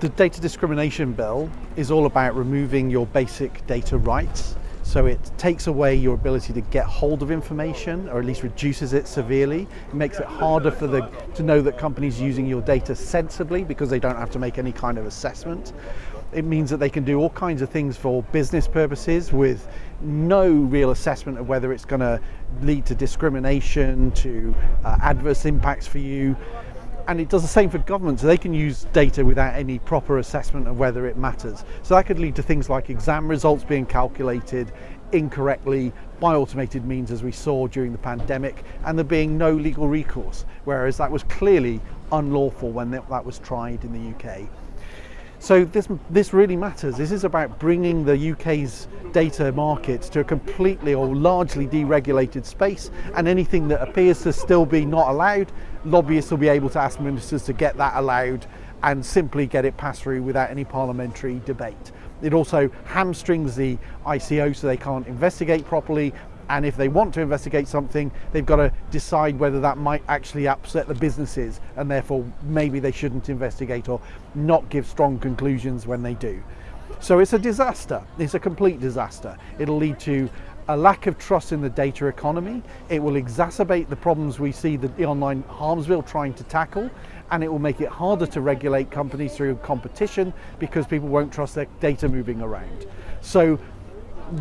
The data discrimination bill is all about removing your basic data rights. So it takes away your ability to get hold of information, or at least reduces it severely. It makes it harder for the to know that companies using your data sensibly because they don't have to make any kind of assessment. It means that they can do all kinds of things for business purposes with no real assessment of whether it's going to lead to discrimination, to uh, adverse impacts for you and it does the same for government, so they can use data without any proper assessment of whether it matters. So that could lead to things like exam results being calculated incorrectly by automated means as we saw during the pandemic and there being no legal recourse, whereas that was clearly unlawful when that was tried in the UK. So this, this really matters. This is about bringing the UK's data market to a completely or largely deregulated space and anything that appears to still be not allowed, lobbyists will be able to ask ministers to get that allowed and simply get it passed through without any parliamentary debate. It also hamstrings the ICO so they can't investigate properly and if they want to investigate something they've got to decide whether that might actually upset the businesses and therefore maybe they shouldn't investigate or not give strong conclusions when they do. So it's a disaster, it's a complete disaster. It'll lead to a lack of trust in the data economy. It will exacerbate the problems we see the online harms bill trying to tackle and it will make it harder to regulate companies through competition because people won't trust their data moving around. So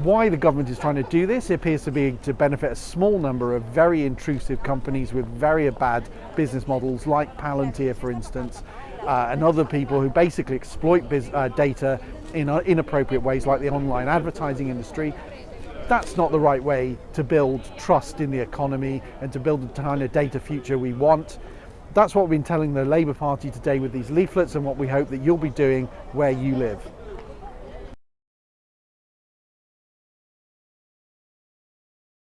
why the government is trying to do this. Appears to be to benefit a small number of very intrusive companies with very bad business models like Palantir for instance uh, and other people who basically exploit uh, data in inappropriate ways like the online advertising industry. That's not the right way to build trust in the economy and to build the kind of data future we want. That's what we've been telling the Labour Party today with these leaflets and what we hope that you'll be doing where you live.